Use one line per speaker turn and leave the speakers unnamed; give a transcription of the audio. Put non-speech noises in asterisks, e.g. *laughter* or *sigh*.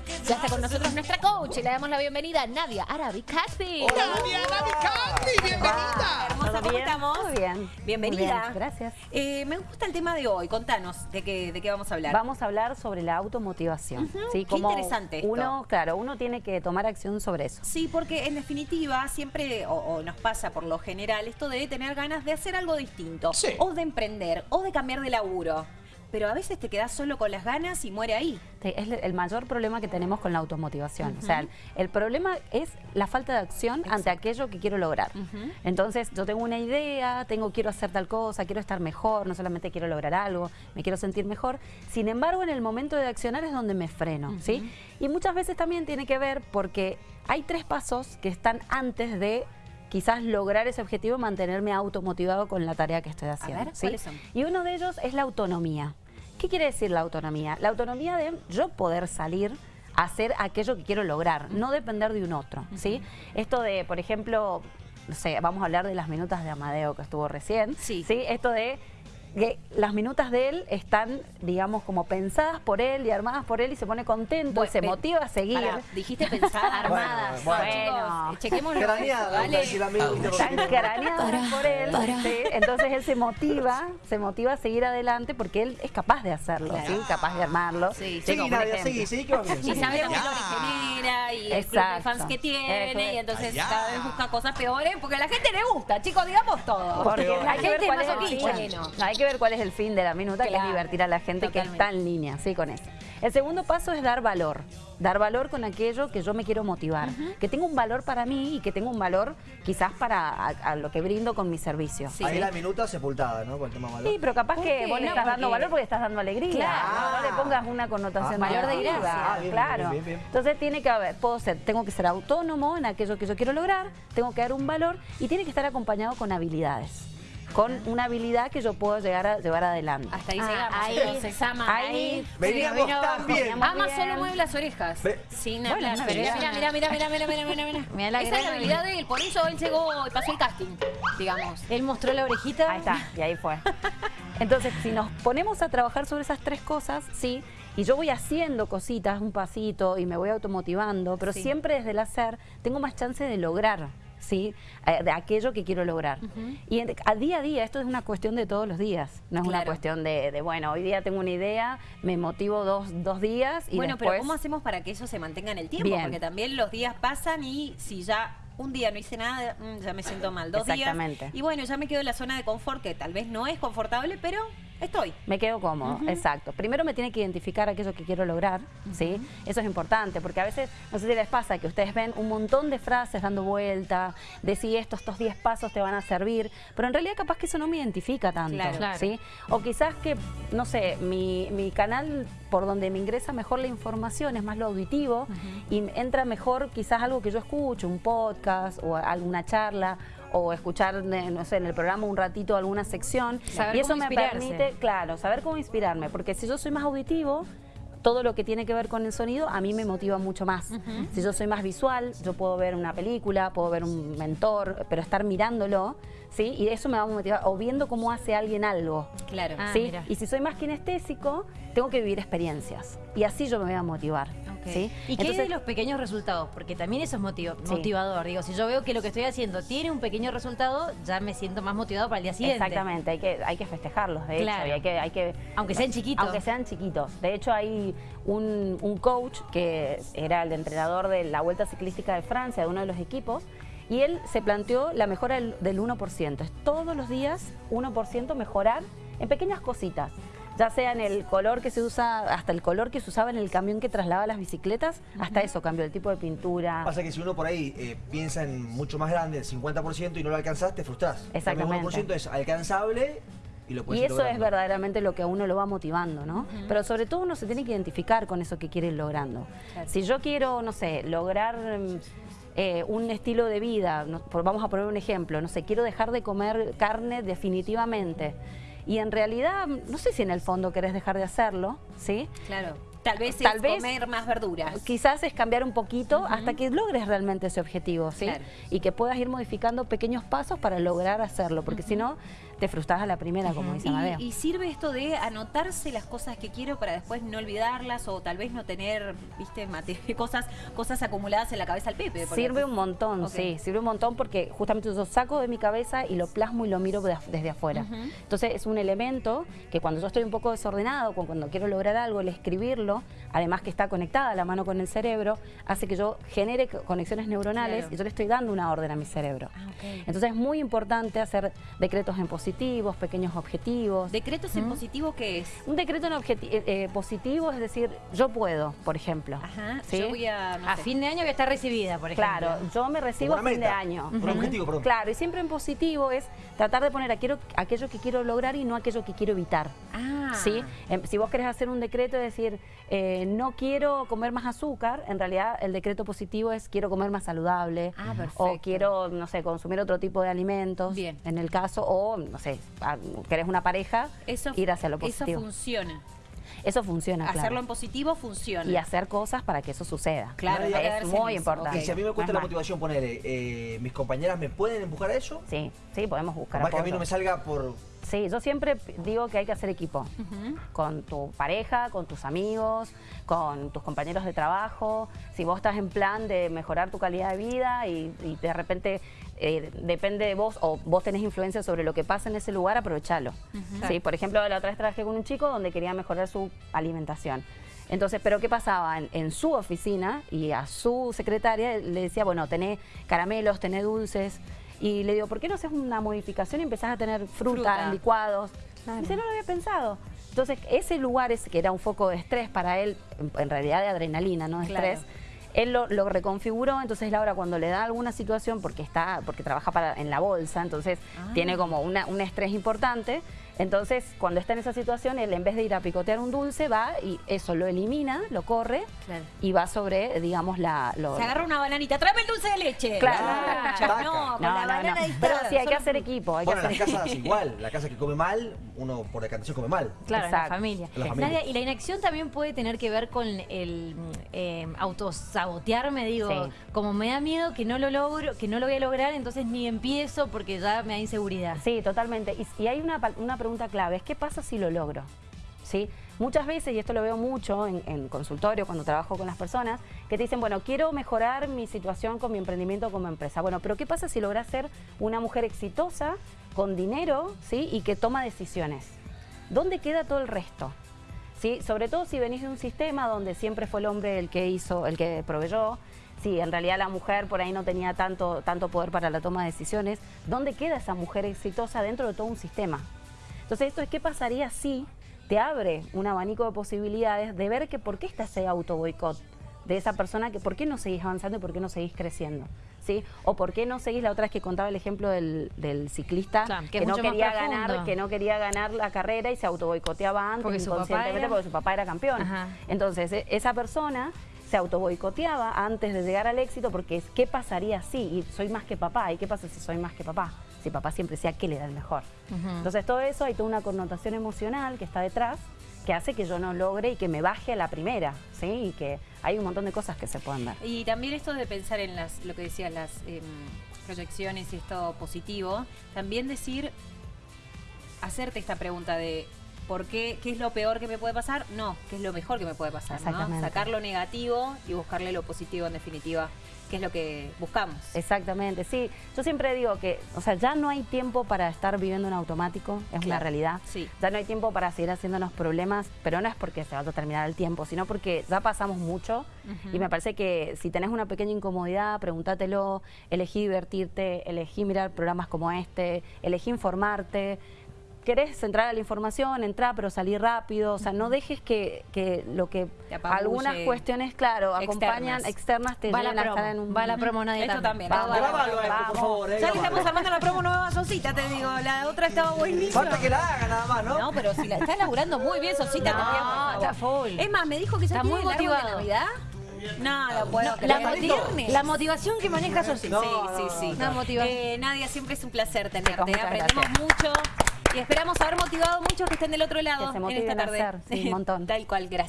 todo. Ya está con nosotros nuestra coach y le damos la bienvenida a Nadia Arabi Caspi.
Nadia Arabi Caspi, bienvenida.
Hermosa,
¿Todo
¿cómo
bien?
estamos?
Todo bien.
Bienvenida.
Muy bien, gracias.
Eh, me gusta el tema de hoy. Contanos de qué, de qué vamos a hablar.
Vamos a hablar sobre la automotivación.
Ujú,
¿sí?
qué interesante esto.
Uno, claro, uno tiene que tomar acción sobre eso.
Sí, porque en definitiva siempre, o, o nos pasa por lo general, esto de tener ganas de hacer algo distinto,
Sí.
o de emprender, o de cambiar de laburo. Pero a veces te quedas solo con las ganas y muere ahí.
Sí, Es el mayor problema que tenemos con la automotivación. O sea, el problema es la falta de acción ante aquello que quiero lograr. Entonces, yo tengo una idea, tengo quiero hacer tal cosa, quiero estar mejor, no solamente quiero lograr algo, me quiero sentir mejor. Sin embargo, en el momento de accionar es donde me freno, ¿sí? Y muchas veces también tiene que ver porque hay tres pasos que están antes de quizás lograr ese objetivo, mantenerme automotivado con la tarea que estoy haciendo.
ver,
¿sí?
¿cuáles son?
Y uno de ellos es la autonomía. ¿Qué quiere decir la autonomía? La autonomía de yo poder salir a hacer aquello que quiero lograr, no depender de un otro, ¿sí? Esto de, por ejemplo, no sé, vamos a hablar de las minutas de Amadeo que estuvo recién,
Sí.
Esto de que las minutas de él están, digamos, como pensadas por él y armadas por él y se pone contento
Bueno,
y se
pe-
motiva a seguir.
Pará, dijiste pensada, *laughs*
Bueno,
armadas.
bueno.
chicos, eh, chequemos.
Están craneadas por él, ¿sí? entonces él se motiva, se motiva a seguir adelante porque él es capaz de hacerlo,
Claro.
¿sí? capaz de armarlo.
Sí,
Sí,
Nadia, seguí, seguí, que va bien.
Y genera y el club de fans que tiene
Eso
y entonces
Allá.
cada vez busca cosas peores porque a la gente le gusta, chicos, digamos todo.
Porque
la
hay que, ver
gente es
cuál es el
masoquista.
fin.
Bueno.
hay que ver cuál es el fin de la minuta, que es divertir a la gente que está en línea, sí, con eso. El segundo paso es dar valor. Dar valor con aquello que yo me quiero motivar. Que tenga un valor para mí y que tenga un valor quizás para a, a lo que brindo con mi servicio.
Sí.
Ahí la minuta sepultada, ¿no? Con el tema valor.
Sí, pero capaz
¿Por
que
qué?
vos le
No,
estás dando
porque-
valor porque estás dando alegría.
Claro.
No, no le pongas una connotación
Ah,
valor de
negativa.
gracia.
Ah, bien,
claro.
bien, bien, bien.
Entonces tiene que haber, puedo ser, tengo que ser autónomo en aquello que yo quiero lograr, tengo que dar un valor y tiene que estar acompañado con habilidades. Con una habilidad que yo puedo llegar a llevar adelante.
Hasta ahí
Ah,
llegamos.
ahí-
entonces, ama,
ahí-
Veníamos
vino
tan
abajo.
bien.
Veníamos
Ama
bien.
solo mueve las orejas.
Ve-
Sin
Bueno,
hablar. Pero mira, mira, mira, mira, mira, mira, mira, mira, mira.
Mira la
Esa es la habilidad de él. Por eso él llegó y pasó el casting, digamos.
Él mostró la orejita.
Ahí está, y ahí fue. *laughs* Entonces, si nos ponemos a trabajar sobre esas tres cosas, sí, y yo voy haciendo cositas, un pasito, y me voy automotivando, pero
Sí.
siempre desde el hacer tengo más chance de lograr, ¿sí? Eh, De aquello que quiero lograr. Y en- a día a día, esto es una cuestión de todos los días, no es una cuestión de, de, bueno, hoy día tengo una idea, me motivo dos, dos días y
bueno,
después...
pero ¿cómo hacemos para que eso se mantenga en el tiempo?
Bien.
Porque también los días pasan y si ya un día no hice nada, mm, ya me siento mal. Dos
Exactamente.
días. Y bueno, ya me quedo en la zona de confort, que tal vez no es confortable, pero estoy.
Me quedo cómodo, exacto. Primero me tiene que identificar aquello que quiero lograr, ¿sí? Eso es importante, porque a veces, no sé si les pasa, que ustedes ven un montón de frases dando vuelta, de si estos, estos 10 pasos te van a servir, pero en realidad capaz que eso no me identifica tanto,
Claro.
Claro.
¿sí? O quizás que, no sé, mi, mi canal por donde me ingresa mejor la información es más lo auditivo y entra mejor quizás algo que yo escucho, un podcast o alguna charla o escuchar, eh, no sé, en el programa un ratito alguna sección
Saber
y eso me permite, claro, saber cómo inspirarme, porque si yo soy más auditivo, todo lo que tiene que ver con el sonido a mí me motiva mucho más. Si yo soy más visual, yo puedo ver una película, puedo ver un mentor, pero estar mirándolo, ¿sí? Y eso me va a motivar, o viendo cómo hace alguien algo.
Claro.
Ah,
¿sí?
mira.
Y si soy más kinestésico, tengo que vivir experiencias. Y así yo me voy a motivar.
¿Y qué
Entonces,
de los pequeños resultados? Porque también eso es
Sí.
motivador. Digo, si yo veo que lo que estoy haciendo tiene un pequeño resultado, ya me siento más motivado para el día siguiente.
Exactamente, hay que, hay que festejarlos, de
Claro.
hecho, y hay que, hay que...
Aunque sean chiquitos.
Aunque sean chiquitos. De hecho, hay un, un coach que era el entrenador de la Vuelta Ciclística de Francia, de uno de los equipos, y él se planteó la mejora del, del 1%. Es todos los días 1% mejorar en pequeñas cositas. Ya sea en el color que se usa, hasta el color que se usaba en el camión que trasladaba las bicicletas, hasta eso cambió el tipo de pintura.
Pasa que si uno por ahí eh, piensa en mucho más grande, el 50%, y no lo alcanzás, te frustrás.
Exactamente.
El 1% es alcanzable y lo puedes
Y eso es verdaderamente lo que a uno lo va motivando, ¿no? Pero sobre todo uno se tiene que identificar con eso que quiere ir logrando.
Claro.
Si yo quiero, no sé, lograr eh, un estilo de vida, no- por- vamos a poner un ejemplo, no sé, quiero dejar de comer carne definitivamente. Y en realidad, no sé si en el fondo querés dejar de hacerlo, ¿sí?
Claro. Tal vez
Tal
es
vez-
comer más verduras.
Quizás es cambiar un poquito hasta que logres realmente ese objetivo, ¿sí?
Claro.
Y que puedas ir modificando pequeños pasos para lograr hacerlo, porque si no, te frustras a la primera, como dice Amadeo.
Y, y sirve esto de anotarse las cosas que quiero para después no olvidarlas o tal vez no tener, viste, mate- *laughs* cosas, cosas acumuladas en la cabeza al Pepe.
Sirve un montón, sí, sirve un montón porque justamente yo saco de mi cabeza y lo plasmo y lo miro de- desde afuera. Entonces es un elemento que cuando yo estoy un poco desordenado, cu- cuando quiero lograr algo, el escribirlo, además que está conectada la mano con el cerebro, hace que yo genere co- conexiones neuronales
Claro.
y yo le estoy dando una orden a mi cerebro.
Ah.
Entonces es muy importante hacer decretos en positivos, pequeños objetivos.
¿Decretos en positivo qué es?
un decreto en eh, eh, positivo es decir, yo puedo, por ejemplo.
Ajá,
¿Sí?
yo voy a... no
A
sé.
fin de año voy a estar recibida, por ejemplo.
Claro, yo me recibo a fin de año.
un objetivo, perdón.
Claro, y siempre en positivo es tratar de poner aquello, aquello que quiero lograr y no aquello que quiero evitar.
Ah.
¿sí? Em, si vos querés hacer un decreto y decir, eh, no quiero comer más azúcar, en realidad el decreto positivo es quiero comer más saludable.
Ah,
O
perfecto.
quiero, no sé, consumir otro tipo de alimentos.
Bien.
En el caso, o, no sé, ah, querés una pareja,
Eso,
ir hacia lo
eso
positivo.
funciona.
Eso funciona,
Hacerlo
claro.
en positivo funciona.
Y hacer cosas para que eso suceda.
Claro,
no
es muy
eso.
importante.
Y si a mí me cuesta
es
la motivación ponerle, eh, ¿mis compañeras me pueden empujar a eso?
Sí, sí, podemos buscar
Más que a mí no me salga por...
Sí, yo siempre digo que hay que hacer equipo. Con tu pareja, con tus amigos, con tus compañeros de trabajo. Si vos estás en plan de mejorar tu calidad de vida y, y de repente eh, depende de vos o vos tenés influencia sobre lo que pasa en ese lugar, aprovechalo. ¿Sí? Por ejemplo, la otra vez trabajé con un chico donde quería mejorar su alimentación. Entonces, ¿pero qué pasaba? En, en su oficina y a su secretaria le decía, bueno, tenés caramelos, tenés dulces. Y le digo, ¿por qué no haces una modificación y empezás a tener fruta,
Fruta.
licuados? Dice, no lo había pensado. Entonces, ese lugar ese que era un foco de estrés para él, en- en realidad de adrenalina, no de
Claro.
estrés, él lo, lo reconfiguró, entonces Laura cuando le da alguna situación, porque está, porque trabaja para, en la bolsa, entonces
Ah.
tiene como una- un estrés importante, entonces cuando está en esa situación, él en vez de ir a picotear un dulce, va y eso lo elimina, lo corre
Claro.
y va sobre, digamos, la... lo-
Se agarra una bananita, tráeme el dulce de leche.
Claro.
Ah, no, con
No,
la
no,
banana
no. Pero sí, hay que hacer equipo. Hay que
Bueno,
hacer
las casas *laughs* igual, la casa que come mal, uno por decantación come mal.
Claro, en la
Exacto.
familia.
La familia.
Nadia, y la inacción también puede tener que ver con el eh, autosabotearme, digo,
Sí.
como me da miedo que no lo logro, que no lo voy a lograr, entonces ni empiezo porque ya me da inseguridad.
Sí, totalmente. Y, y hay una, una pregunta clave, es ¿qué pasa si lo logro? ¿Sí? Muchas veces, y esto lo veo mucho en, en consultorio cuando trabajo con las personas, que te dicen, bueno, quiero mejorar mi situación con mi emprendimiento como empresa. Bueno, pero ¿qué pasa si logras ser una mujer exitosa, con dinero, ¿sí? Y que toma decisiones. ¿Dónde queda todo el resto? ¿Sí? Sobre todo si venís de un sistema donde siempre fue el hombre el que hizo, el que proveyó, si en realidad la mujer por ahí no tenía tanto, tanto poder para la toma de decisiones, ¿dónde queda esa mujer exitosa dentro de todo un sistema? Entonces esto es qué pasaría si te abre un abanico de posibilidades de ver que por qué está ese auto boicot de esa persona, que por qué no seguís avanzando y por qué no seguís creciendo. ¿Sí? O por qué no seguís, la otra vez que contaba el ejemplo del, del ciclista
Claro, que
no quería ganar, que no quería ganar la carrera y se auto boicoteaba antes
Porque su papá
inconscientemente
era-
porque su papá era campeón.
Ajá.
Entonces, e- esa persona se auto boicoteaba antes de llegar al éxito porque es qué pasaría si y soy más que papá y qué pasa si soy más que papá si papá siempre decía que le da el mejor. Entonces todo eso hay toda una connotación emocional que está detrás que hace que yo no logre y que me baje a la primera sí y que hay un montón de cosas que se pueden ver.
Y también esto de pensar en las, lo que decías, las em, proyecciones y esto positivo, también decir, hacerte esta pregunta de ¿por qué? ¿Qué es lo peor que me puede pasar? No, ¿qué es lo mejor que me puede pasar? ¿no?
Exactamente.
Sacar lo negativo y buscarle lo positivo en definitiva, que es lo que buscamos.
Exactamente, sí. Yo siempre digo que, o sea, ya no hay tiempo para estar viviendo en automático, es una realidad.
sí.
Ya no hay tiempo para seguir haciéndonos problemas, pero no es porque se va a terminar el tiempo, sino porque ya pasamos mucho y me parece que si tenés una pequeña incomodidad, pregúntatelo, elegí divertirte, elegí mirar programas como este, elegí informarte. Querés entrar a la información, entrar pero salir rápido, o sea, no dejes que, que lo que algunas cuestiones, claro, acompañan
Externas.
externas te
Va la
lleven a
promo,
estar en un...
va la promo, Nadia,
Esto también.
Por favor. eh,
Ya le estamos armando la promo nueva Sosita, te digo. La otra estaba buenísima.
Falta que la haga nada más, ¿no?
No, pero si la está laburando muy bien, Sosita,
No, está full.
Es más, me dijo que ya
Está muy motivado.
Navidad. No, lo puedo
La,
creer.
moti- la motivación que maneja Sosita.
Sí, sí, sí.
Una motivación.
Eh, Nadia, siempre es un placer tenerte.
muchas
Aprendemos
gracias.
mucho y esperamos haber motivado muchos que estén del otro lado
Que se
en esta
a
tarde.
hacer, sí, un montón. *laughs*
Tal cual, gracias.